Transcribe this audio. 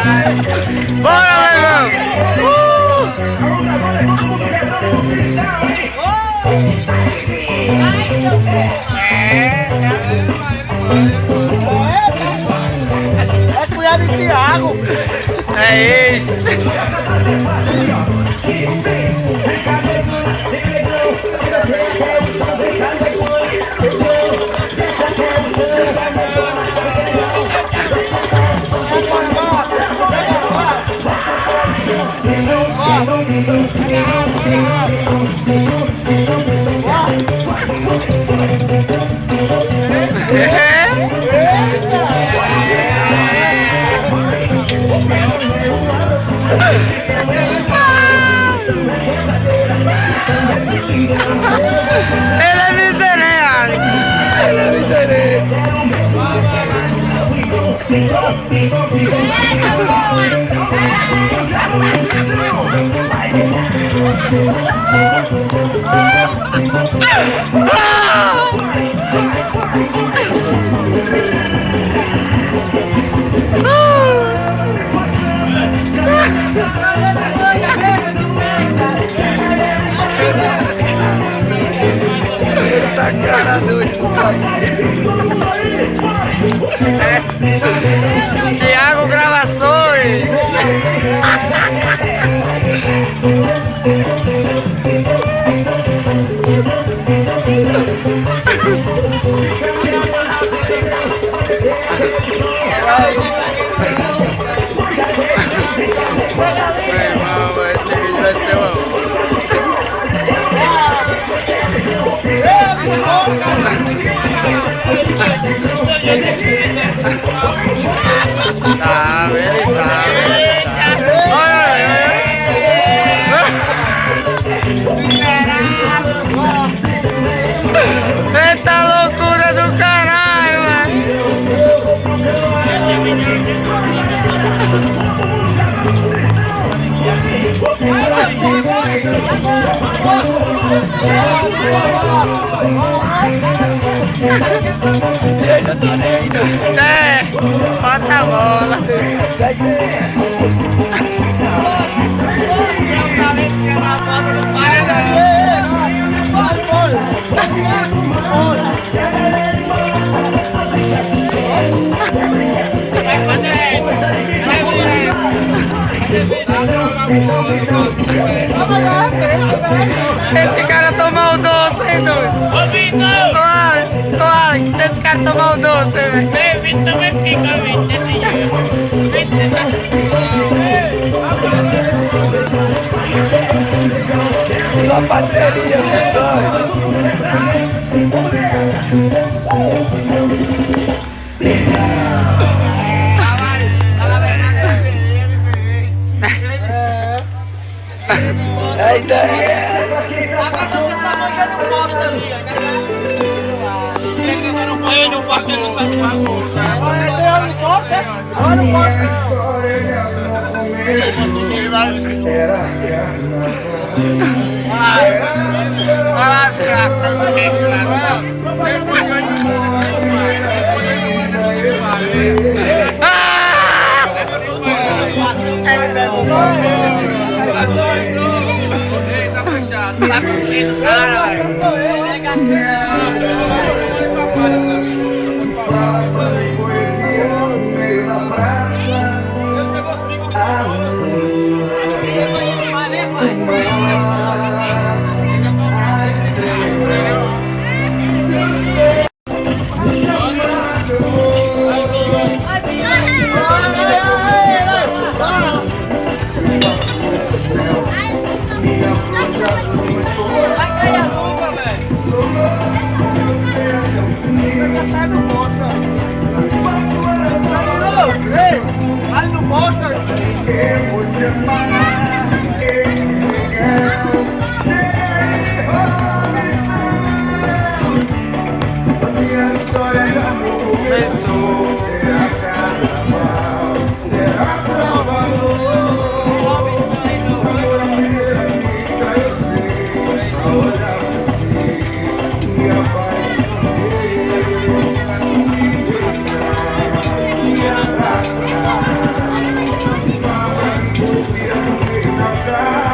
Bora, meu irmão! É cunhado de Tiago. É isso! ¡Es miserable! ¡Es miserable! 大眼睛 Thank you. E aí, já tô. É, bota a bola. Sai. Esse cara tomou o doce, hein, doido? Ô, Vitor! sacar tomado dos. Vente, vente, chico, vente, señor. Vente, Só parceria, pessoal. Aí daí. Agora você está manjando bosta ali. Agora não deixa lá. Depois vai me mandar essa história. Essa história. Ei, tá fechado. Tá cara, my